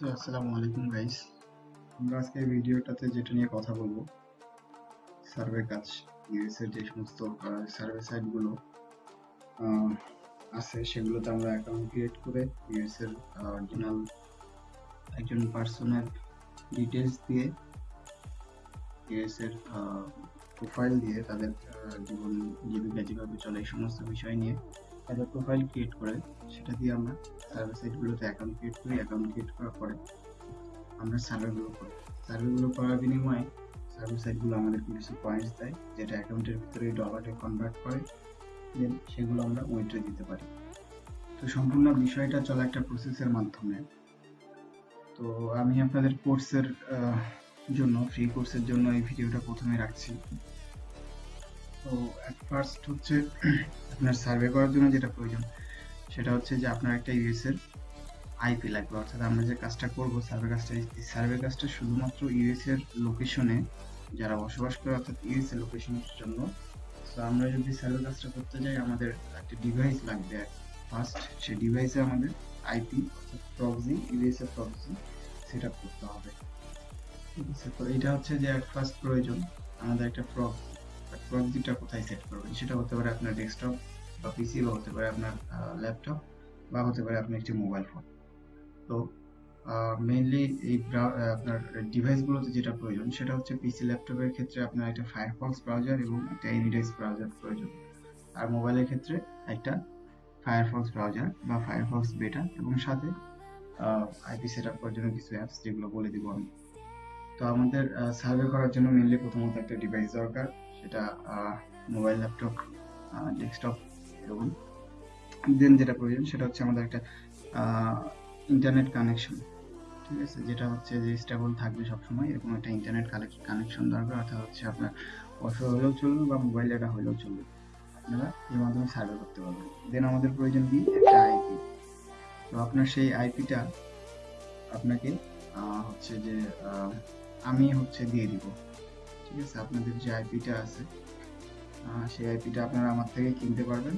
So, আসসালামু আলাইকুম guys আমরা আজকে ভিডিওটাতে যেটা নিয়ে কথা বলব সার্ভে কাজ ইউএস এর যে সমস্ত সার্ভে সাইটগুলো আছে, সেগুলোতে আমরা অ্যাকাউন্ট ক্রিয়েট করে ইউএস এর অরিজিনাল একজন পার্সনের ডিটেলস দিয়ে ইউএস এর প্রোফাইল দিয়ে তাদের জীবন, জীবিকা যেভাবে চলে, এই সমস্ত বিষয় নিয়ে তাদের প্রোফাইল ক্রিয়েট করে, সেটা দিয়ে আমরা সার্ভে অ্যাকাউন্ট ক্রিয়েট করি অ্যাকাউন্ট ক্রিয়েট করার পরে আমরা সার্ভেগুলো করি। সার্ভেগুলো করার বিনিময়ে সার্ভে সাইটগুলো আমাদেরকে কিছু পয়েন্টস দেয়, যেটা অ্যাকাউন্টের ভিতরে ডলারে কনভার্ট করে দেন সেগুলো আমরা উইথড্র দিতে পারি। তো সম্পূর্ণ বিষয়টা চলে একটা প্রসেসের মাধ্যমে। তো আমি আপনাদের কোর্সের জন্য ফ্রি কোর্সের জন্য এই ভিডিওটা প্রথমে রাখছি। তো অ্যাট ফার্স্ট হচ্ছে আপনার সার্ভে করার জন্য যেটা প্রয়োজন, সেটা হচ্ছে যে আপনার একটা ইউএস এর আইপি লাগবে। অর্থাৎ আমরা যে কাজটা করব সার্ভে কাজটা সার্ভে কাজটা শুধুমাত্র ইউএস এর লোকেশনে যারা বসবাস করে, অর্থাৎ ইউএস এর লোকেশনের জন্য। তো আমরা যদি সার্ভে কাজটা করতে যাই, আমাদের একটা ডিভাইস লাগবে ফার্স্ট সেই ডিভাইসে আমাদের আইপি অর্থাৎ প্রক্সি ইউএস এর প্রক্সি সেট করতে হবে। ঠিক আছে তো এটা হচ্ছে যে এক ফার্স্ট প্রয়োজন, আমাদের একটা প্রক্সি প্রক্সিটা কোথায় সেট করবেন? সেটা হতে পারে আপনার ডেস্কটপ বা পিসি বা হতে পারে আপনার ল্যাপটপ বা হতে পারে আপনার একটি মোবাইল ফোন তো মেইনলি এই আপনার ডিভাইসগুলোতে যেটা প্রয়োজন, সেটা হচ্ছে পিসি ল্যাপটপের ক্ষেত্রে আপনার একটা ফায়ারফক্স ব্রাউজার এবং একটা এনিডাইস ব্রাউজার প্রয়োজন। আর মোবাইলের ক্ষেত্রে একটা ফায়ারফক্স ব্রাউজার বা ফায়ারফক্স বেটা এবং সাথে আইপি সেট আপ করার জন্য কিছু অ্যাপস যেগুলো বলে দিব আমি। তো আমাদের সার্ভে করার জন্য মেইনলি প্রথমত একটা ডিভাইস দরকার। সেটা মোবাইল ল্যাপটপ ডেস্কটপ এবং দেন যেটা প্রয়োজন সেটা হচ্ছে আমাদের একটা ইন্টারনেট কানেকশন ঠিক আছে? যেটা হচ্ছে যে স্টেবল থাকবে সবসময়, এরকম একটা ইন্টারনেট কানেকশন দরকার, অর্থাৎ হচ্ছে আপনার ওয়াইফাই হলেও চলবে বা মোবাইল ডাটা হলেও চলবে। আপনারা এর মাধ্যমে সার্ভে করতে পারবেন। দেন আমাদের প্রয়োজন কি? একটা আইপি তো আপনার সেই আইপিটা আপনাকে হচ্ছে যে আমি হচ্ছে দিয়ে দিব। ঠিক আছে, আপনাদের যে আইপিটা আছে সেই আইপিটা আপনারা আমার থেকে কিনতে পারবেন।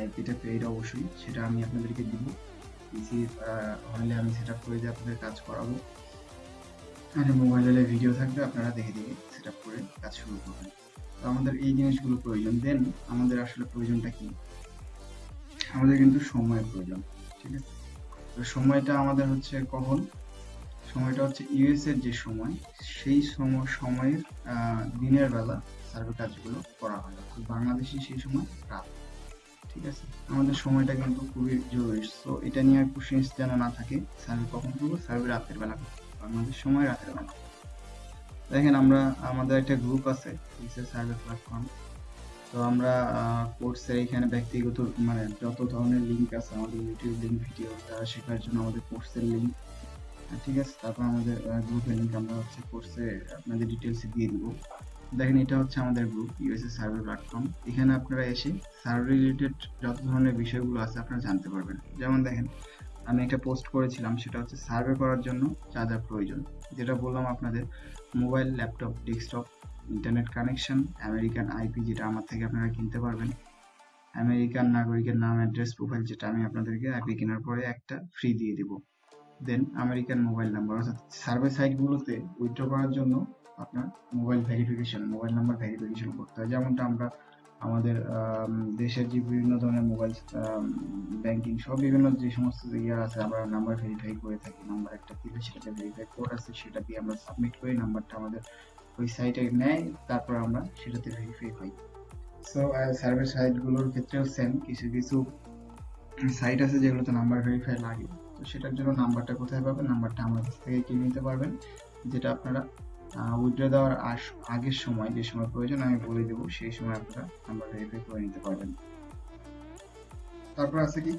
আইপিটা পেইড অবশ্যই, সেটা আমি আপনাদেরকে দিব। পিসি হলে আমি সেট আপ করে দিয়ে আপনাদের কাজ করাবো। আর মোবাইল হলে ভিডিও থাকবে, আপনারা দেখে দেখে সেট আপ করে কাজ শুরু করবেন। তো আমাদের এই জিনিসগুলো প্রয়োজন। দেন আমাদের আসলে প্রয়োজনটা কি? আমাদের কিন্তু সময়ের প্রয়োজন, ঠিক আছে? তো সময়টা আমাদের হচ্ছে কখন? সময়টা হচ্ছে ইউএস এর যে সময়, সেই সময় সময়ের দিনের বেলা সার্ভে কাজগুলো করা হয়, অর্থাৎ বাংলাদেশে সেই সময় রাত। ঠিক আছে? আমাদের সময়টা কিন্তু খুবই জরুরি। তো এটা নিয়ে কোশ্চেন্স যেন না থাকে সার্ভে কখন করব? সার্ভে রাতের বেলা। বাংলাদেশ সময় রাতের বেলা। দেখেন আমরা, আমাদের একটা গ্রুপ আছে সার্ভে প্ল্যাটফর্ম তো আমরা কোর্সের এখানে ব্যক্তিগত মানে যত ধরনের লিঙ্ক আছে, আমাদের ইউটিউব লিঙ্ক ভিডিও তারা শেখার জন্য আমাদের কোর্সের লিঙ্ক ঠিক আছে, তারপর আমাদের গ্রুপের লিঙ্ক আমরা হচ্ছে কোর্সে আপনাদের ডিটেলস দিয়ে দিব। দেখেন, এটা হচ্ছে আমাদের গ্রুপ ইউএসএ সার্ভে প্ল্যাটফর্ম এখানে আপনারা এসে সার্ভে রিলেটেড যত ধরনের বিষয়গুলো আছে আপনারা জানতে পারবেন। যেমন দেখেন, আমি একটা পোস্ট করেছিলাম, সেটা হচ্ছে সার্ভে করার জন্য যা যা প্রয়োজন। যেটা বললাম আপনাদের mobile laptop desktop internet connection American IP যেটা আমার থেকে আপনারা কিনতে পারবেন। আমেরিকান নাগরিকের নাম অ্যাড্রেস প্রোফাইল যেটা আমি আপনাদেরকে আইপি কেনার পরে একটা ফ্রি দিয়ে দিব। দেন আমেরিকান মোবাইল নাম্বার অর্থাৎ সার্ভে সাইটগুলোতে উইথড্র করার জন্য আপনার mobile verification mobile number verification করতে হয়। যেমনটা আমরা আমাদের দেশের যে বিভিন্ন ধরনের মোবাইল ব্যাংকিং সব বিভিন্ন যে সমস্ত ইয়ে আছে, আমরা নাম্বার ভেরিফাই করে থাকি। নাম্বার একটা দিলে সেটাতে ভেরিফাই কোড আছে, সেটা দিয়ে আমরা সাবমিট করি নাম্বারটা আমাদের ওই সাইটে নেয়, তারপর আমরা সেটাতে ভেরিফাই হই সো সার্ভে সাইটগুলোর ক্ষেত্রেও সেম কিছু কিছু সাইট আছে যেগুলোতে নাম্বার ভেরিফাই লাগে। তো সেটার জন্য নাম্বারটা কোথায় পাবেন? নাম্বারটা আমার কাছ থেকে কিনে নিতে পারবেন। যেটা আপনারা উইথড্র দেওয়ার আগের সময় যে সময় প্রয়োজন, আমি বলে দেবো, সেই সময় আপনারা নাম্বার ভেরিফাই করে নিতে পারবেন। তারপর আছে কি?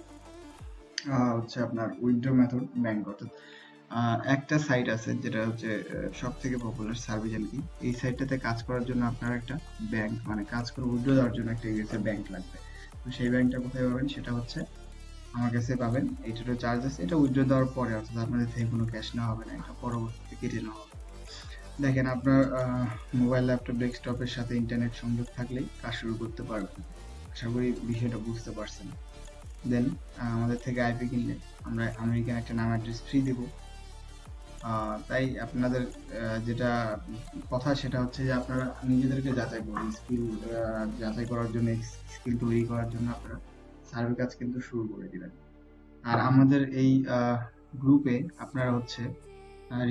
হচ্ছে আপনার উইথড্র মেথড ব্যাংক অর্থাৎ একটা সাইট আছে যেটা হচ্ছে সব থেকে পপুলার সার্ভিজেন কি। এই সাইটটাতে কাজ করার জন্য আপনার একটা ব্যাংক মানে কাজ করে উইথড্র দেওয়ার জন্য একটা ইউএসএ ব্যাংক লাগবে। তো সেই ব্যাংকটা কোথায় পাবেন? সেটা হচ্ছে আমার কাছে পাবেন। এইটারও চার্জ আছে এটা উইথড্র দেওয়ার পরে, অর্থাৎ আপনাদের থেকে কোনো ক্যাশ নেওয়া হবে না, এটা পরবর্তীতে কেটে নেওয়া হবে। দেখেন, আপনার মোবাইল ল্যাপটপ ডেস্কটপের সাথে ইন্টারনেট সংযোগ থাকলেই কাজ শুরু করতে পারবেন। আশা করি বিষয়টা বুঝতে পারছেন। দেন আমাদের থেকে আইপি কিনলে আমরা আমেরিকান একটা নাম অ্যাড্রেস ফ্রি দিব। তাই আপনাদের যেটা কথা সেটা হচ্ছে যে আপনারা নিজেদেরকে যাচাই করুন। স্কিল যাচাই করার জন্য স্কিল তৈরি করার জন্য আপনারা সার্ভে কাজ কিন্তু শুরু করে দিবেন আর আমাদের এই গ্রুপে আপনারা হচ্ছে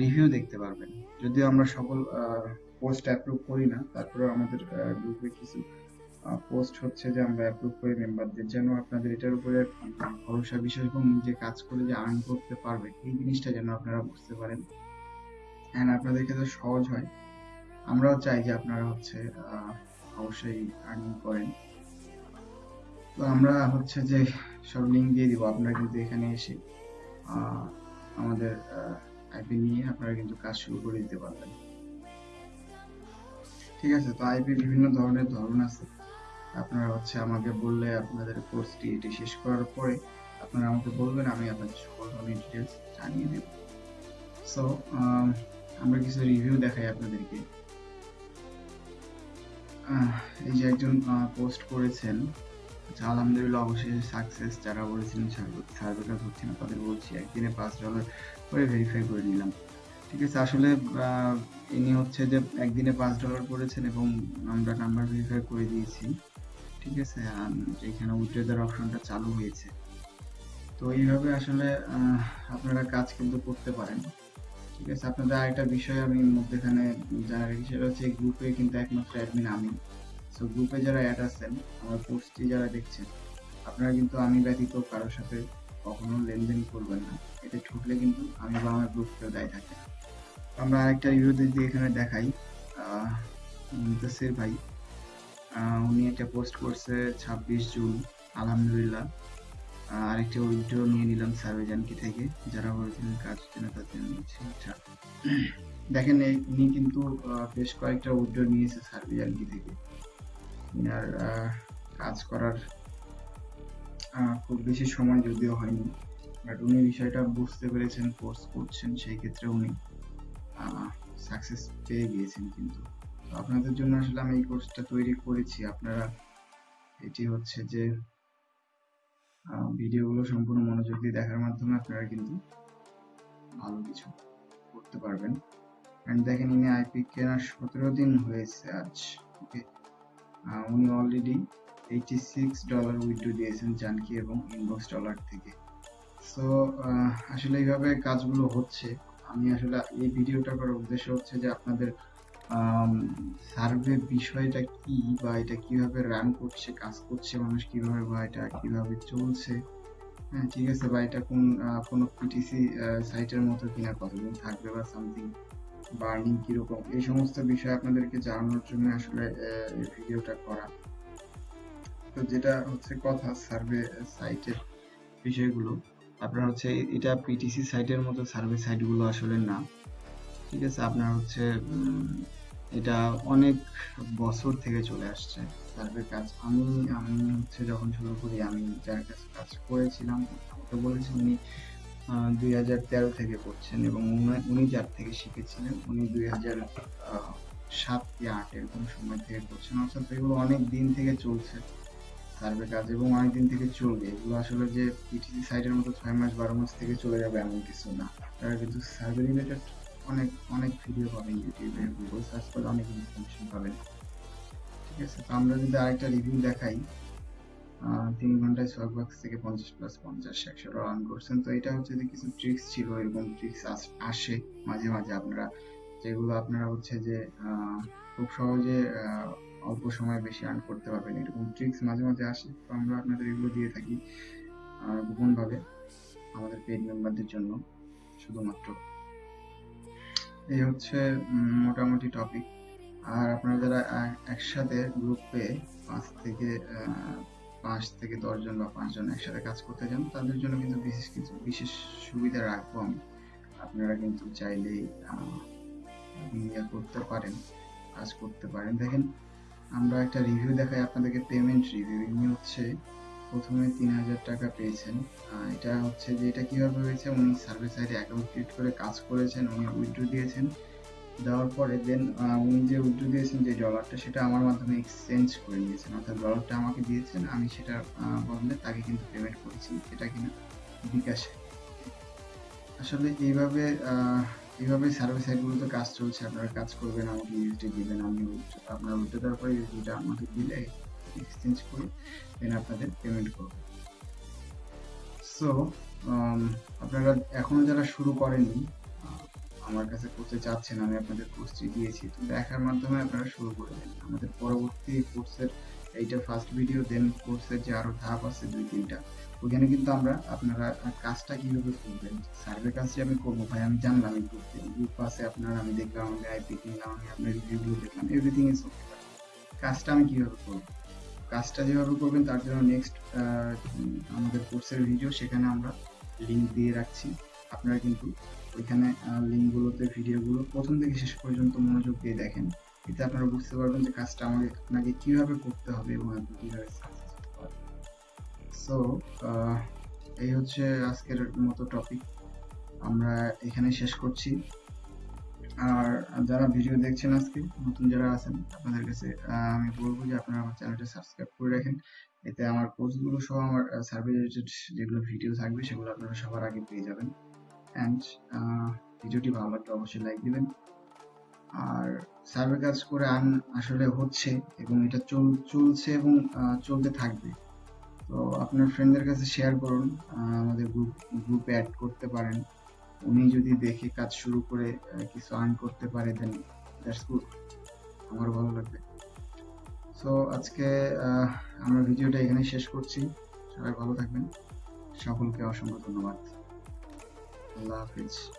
রিভিউ দেখতে পারবেন। যদিও আমরা সকল পোস্ট অ্যাপ্রুভ করি না তারপরে আমাদের গ্রুপে কিছু পোস্ট হচ্ছে যে আমরা অ্যাপ্রুভ করি মেম্বারদের যেন আপনাদের এটার উপরে ভরসা বিশ্বাস এবং নিজে কাজ করে যে আর্ন করতে পারবে, এই জিনিসটা যেন আপনারা বুঝতে পারেন। অ্যান্ড আপনাদের ক্ষেত্রে সহজ হয়। আমরাও চাই যে আপনারা হচ্ছে অবশ্যই আর্নিং করেন। তো আমরা হচ্ছে যে সব লিঙ্ক দিয়ে দিব, আপনারা কিন্তু এখানে এসে আমাদের আইপি নিয়ে আপনারা কিন্তু কাজ শুরু করে দিতে পারবেন। ঠিক আছে, তো আইপি বিভিন্ন ধরনের ধরন আছে। আপনারা হচ্ছে আমাকে বললে আপনাদের কোর্সটি এটি শেষ করার পরে আপনারা আমাকে বলবেন, আমি আপনাদের সকল ধরনের ডিটেলস জানিয়ে দেব। সো আমরা কিছু রিভিউ দেখাই আপনাদেরকে। এই যে একজন পোস্ট করেছেন আচ্ছা, আলহামদুলিল্লাহ অবশ্যই সাকসেস যারা বলেছিলেন সার্ভে কাজ হচ্ছে না তাদের বলছি একদিনে পাঁচ ডলার করে ভেরিফাই করে নিলাম। ঠিক আছে আসলে ইনি হচ্ছে যে একদিনে পাঁচ ডলার করেছেন এবং আমরা নাম্বার ভেরিফাই করে দিয়েছি। ঠিক আছে এখানে উইথড্র অপশনটা চালু হয়েছে। তো এইভাবে আসলে আপনারা কাজ কিন্তু করতে পারেন। ঠিক আছে আপনাদের আরেকটা বিষয় আমি মধ্যেখানে জানা রাখি সেটা হচ্ছে গ্রুপে কিন্তু একমাত্র অ্যাডমিন আমি। সো গ্রুপে যারা অ্যাড আছেন, আমার পোস্টটি যারা দেখছেন, আপনারা কিন্তু আমি ব্যতীত কারোর সাথে কখনো লেনদেন করবেন না। এতে ঠকলে কিন্তু আমি বা আমার গ্রুপ কেউ দায়ী থাকে আমরা আরেকটা রিভিউ যদি এখানে দেখাই মুন্তাসির ভাই উনি একটা পোস্ট করছে ছাব্বিশ জুন, আলহামদুলিল্লাহ। আরেকটা উইড্রো নিয়ে নিলাম সার্ভেজানকি থেকে, যারা বলেছিলেন কাজ হচ্ছে তাদের নিয়েছি আচ্ছা দেখেন উনি কিন্তু বেশ কয়েকটা উইড্রো নিয়েছে সার্ভেজানকি থেকে। আহ, কাজ করার খুব বেশি সময় যদিও হয়নি। বাট উনি বিষয়টা বুঝতে পেরেছেন কোর্স করছেন সেই ক্ষেত্রে উনি সাকসেস পেয়ে গিয়েছেন কিন্তু। তো আপনাদের জন্য আসলে আমি এই কোর্সটা তৈরি করেছি। আপনারা এটি হচ্ছে যে ভিডিওগুলো সম্পূর্ণ মনোযোগ দিয়ে দেখার মাধ্যমে আপনারা কিন্তু ভালো কিছু করতে পারবেন। এন্ড দেখেন ইনি আইপি কেনার সতেরো দিন হয়েছে আজ ওকে উনি অলরেডি এইটি ডলার উইথড্র দিয়েছেন জানকি এবং ইনবক্স ডলার থেকে। সো আসলে এইভাবে কাজগুলো হচ্ছে। আমি আসলে এই ভিডিওটা করার উদ্দেশ্য হচ্ছে যে আপনাদের সার্ভে বিষয়টা কি বা এটা কীভাবে রান করছে, কাজ করছে মানুষ কীভাবে বা এটা কীভাবে চলছে? হ্যাঁ ঠিক আছে বা এটা কোন কোনো পিটিসি সাইটের মতো কিনা, কতদিন থাকবে বা সামথিং বার্নিং কীরকম? এই সমস্ত বিষয় আপনাদেরকে জানানোর জন্য আসলে এই ভিডিওটা করা। তো যেটা হচ্ছে কথা সার্ভে সাইটের বিষয়গুলো। আপনার হচ্ছে এটা পিটিসি সাইটের মতো সার্ভে সাইটগুলো আসলে না। ঠিক আছে? আপনার হচ্ছে এটা অনেক বছর থেকে চলে আসছে সার্ভে কাজ। আমি আমি হচ্ছে যখন শুরু করি, আমি যার কাছে কাজ করেছিলাম, আমাকে বলেছি উনি দুই হাজার তেরো থেকে করছেন এবং উনি- যার থেকে শিখেছিলেন উনি দুই হাজার সাত কি আট এরকম সময় থেকে করছেন। অর্থাৎ এগুলো অনেক দিন থেকে চলছে সার্ভে কাজ এবং অনেক দিন থেকে চলবে। এগুলো আসলে যে পিটিসি সাইটের মতো ছয় মাস বারো মাস থেকে চলে যাবে এমন কিছু না। তারা কিন্তু সার্ভে রিলেটেড অনেক অনেক ভিডিও পাবেন ইউটিউবে গুগল সার্চ করলে অনেক ইনফরমেশন পাবেন। ঠিক আছে? তো আমরা যদি আরেকটা রিভিউ দেখাই। তিন ঘন্টায় ছয় বক্স থেকে পঞ্চাশ প্লাস পঞ্চাশ, একশো রান করছেন। তো এটা হচ্ছে যে কিছু ট্রিক্স ছিল, এরকম ট্রিক্স আসে মাঝে মাঝে আপনারা। যেগুলো আপনারা হচ্ছে যে খুব সহজে অল্প সময়ে বেশি আর্ন করতে পারবেন। এরকম ট্রিক্স মাঝে মাঝে আসে, তো আমরা আপনাদের এগুলো দিয়ে থাকি গোপন ভাবে আমাদের পেড মেম্বারদের জন্য, শুধুমাত্র। এই হচ্ছে মোটামুটি টপিক আর আপনারা যারা এক- একসাথে গ্রুপে পাঁচ থেকে পাঁচ থেকে দশ জন বা পাঁচজন একসাথে কাজ করতে চান, তাদের জন্য কিন্তু বিশেষ কিছু বিশেষ সুবিধা রাখব আমি। আপনারা কিন্তু চাইলেই ইয়ে করতে পারেন, কাজ করতে পারেন। দেখেন, আমরা একটা রিভিউ দেখাই আপনাদেরকে পেমেন্ট রিভিউ ইনি হচ্ছে প্রথমে তিন হাজার টাকা পেয়েছেন। এটা হচ্ছে যে, এটা কীভাবে হয়েছে? উনি সার্ভিস সাইডে অ্যাকাউন্ট ক্রিয়েট করে কাজ করেছেন, উনি উইথড্র দিয়েছেন। দেওয়ার পরে দেন উনি যে উইথড্র দিয়েছেন যে ডলারটা সেটা আমার মাধ্যমে এক্সচেঞ্জ করে নিয়েছেন অর্থাৎ ডলারটা আমাকে দিয়েছেন আমি সেটা আহ, বদলে তাকে কিন্তু পেমেন্ট করেছি এটা কিনা বিকাশে। আসলে এইভাবে এইভাবে সার্ভিস সাইটগুলোতে কাজ চলছে আপনারা কাজ করবেন আমাকে ইউএসডি দিবেন আমি উল্টে- আপনারা উল্টে দেওয়ার পরে ইউএসডিটা আমাকে দিলে এক্সচেঞ্জ করে দেন আপনাদের পেমেন্ট করব। সো আপনারা এখনও যারা শুরু করেননি আমার কাছে করতে চাচ্ছেন, আমি আপনাদের কোর্সটি দিয়েছি। তো দেখার মাধ্যমে আপনারা শুরু করে দিন। আমাদের পরবর্তী কোর্সের এইটা ফার্স্ট ভিডিও দেন কোর্সের যে আরও ধাপ আছে দুই, তিনটা ওখানে কিন্তু আমরা আপনারা কাজটা কীভাবে করবেন? সার্ভে কাজ যে আমি করব, ভাই, আমি জানলাম এই করতে গ্রুপ আছে আপনার, আমি দেখলাম, আমি আইপি কিনলাম, আমি আপনার রিভিউগুলো দেখলাম এভরিথিং ইজ ওকে কাজটা আমি কীভাবে করব? কাজটা যেভাবে করবেন, তার জন্য নেক্সট আমাদের কোর্সের ভিডিও সেখানে আমরা লিংক দিয়ে রাখছি। আপনারা কিন্তু ওইখানে লিঙ্কগুলোতে, ভিডিওগুলো প্রথম থেকে শেষ পর্যন্ত মনোযোগ দিয়ে দেখেন। এতে আপনারা বুঝতে পারবেন যে কাজটা আমাকে আপনাকে কীভাবে করতে হবে এবং আপনি কীভাবে সো এই হচ্ছে আজকের মতো টপিক আমরা এখানে শেষ করছি। আর যারা ভিডিও দেখছেন আজকে, নতুন যারা আছেন, আপনাদের কাছে আমি বলব যে আপনারা আমার চ্যানেলটা সাবস্ক্রাইব করে রাখেন। এতে আমার কোর্সগুলো সহ আমার সার্ভে রিলেটেড যেগুলো ভিডিও থাকবে, সেগুলো আপনারা সবার আগে পেয়ে যাবেন। অ্যান্ড ভিডিওটি ভালো লাগলে অবশ্যই লাইক দিবেন। আর সার্ভে কাজ করে আন আসলে হচ্ছে এবং এটা চল, চলছে এবং চলতে থাকবে। তো আপনার ফ্রেন্ডদের কাছে শেয়ার করুন আমাদের গ্রুপ গ্রুপে অ্যাড করতে পারেন। উনি যদি দেখে কাজ শুরু করে কিছু আর্ন করতে পারে দেন দ্যাটস গুড আমার ভালো লাগবে। সো আজকে আমরা ভিডিওটা এখানে শেষ করছি। সবাই ভালো থাকবেন। সকলকে অসংখ্য ধন্যবাদ। love is